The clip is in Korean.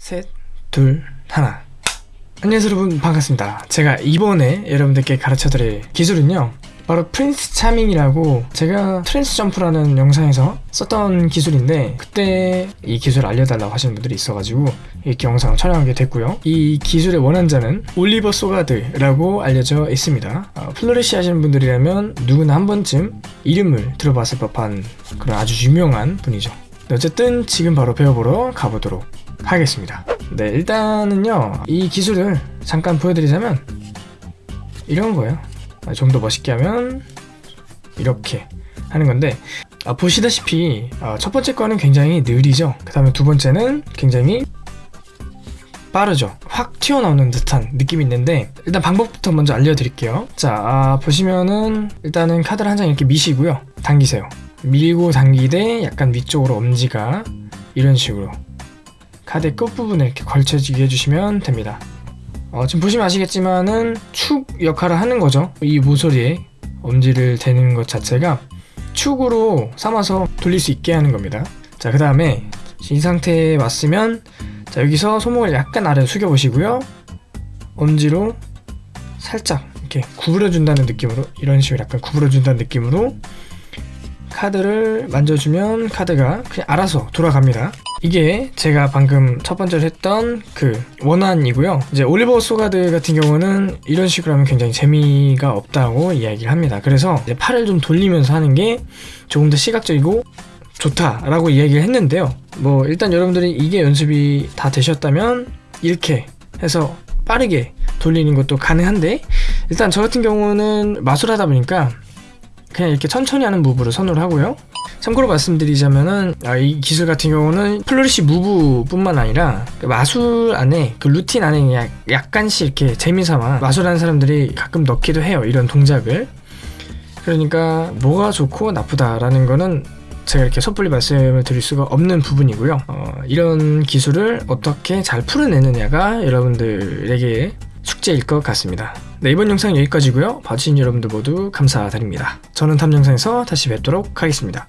셋, 둘, 하나. 안녕하세요 여러분 반갑습니다. 제가 이번에 여러분들께 가르쳐드릴 기술은요. 바로 Prince Charming이라고 제가 trans jump라는 영상에서 썼던 기술인데 그때 이 기술 알려달라고 하시는 분들이 있어가지고 이렇게 영상을 촬영하게 됐고요. 이 기술의 원안자는 올리버 소가드라고 알려져 있습니다. 어, flourish 하시는 분들이라면 누구나 한 번쯤 이름을 들어봤을 법한 그런 아주 유명한 분이죠. 네, 어쨌든 지금 바로 배워보러 가보도록 하겠습니다. 네, 일단은요, 이 기술을 잠깐 보여드리자면, 이런 거예요. 아, 좀더 멋있게 하면, 이렇게 하는 건데, 아, 보시다시피, 아, 첫 번째 거는 굉장히 느리죠. 그 다음에 두 번째는 굉장히 빠르죠. 확 튀어나오는 듯한 느낌이 있는데, 일단 방법부터 먼저 알려드릴게요. 자, 아, 보시면은, 일단은 카드를 한 장 이렇게 미시고요. 당기세요. 밀고 당기되 약간 위쪽으로 엄지가 이런 식으로 카드 끝부분에 이렇게 걸쳐지게 해주시면 됩니다. 어, 지금 보시면 아시겠지만은 축 역할을 하는 거죠. 이 모서리에 엄지를 대는 것 자체가 축으로 삼아서 돌릴 수 있게 하는 겁니다. 자, 그 다음에 이 상태에 왔으면 자, 여기서 손목을 약간 아래로 숙여 보시고요. 엄지로 살짝 이렇게 구부려 준다는 느낌으로 이런 식으로 약간 구부려 준다는 느낌으로 카드를 만져주면 카드가 그냥 알아서 돌아갑니다. 이게 제가 방금 첫 번째로 했던 그 원안이고요. 이제 올리버 소가드 같은 경우는 이런 식으로 하면 굉장히 재미가 없다고 이야기를 합니다. 그래서 팔을 좀 돌리면서 하는 게 조금 더 시각적이고 좋다라고 이야기를 했는데요. 뭐 일단 여러분들이 이게 연습이 다 되셨다면 이렇게 해서 빠르게 돌리는 것도 가능한데 일단 저 같은 경우는 마술하다 보니까 그냥 이렇게 천천히 하는 move를 선호를 하고요. 참고로 말씀드리자면은 아, 이 기술 같은 경우는 flourish move뿐만 아니라 그 마술 안에 그 루틴 안에 약, 약간씩 이렇게 재미삼아 마술하는 사람들이 가끔 넣기도 해요. 이런 동작을. 그러니까 뭐가 좋고 나쁘다라는 거는 제가 이렇게 섣불리 말씀을 드릴 수가 없는 부분이고요. 어, 이런 기술을 어떻게 잘 풀어내느냐가 여러분들에게 숙제일 것 같습니다. 네, 이번 영상 여기까지고요. 봐주신 여러분들 모두 감사드립니다. 저는 다음 영상에서 다시 뵙도록 하겠습니다.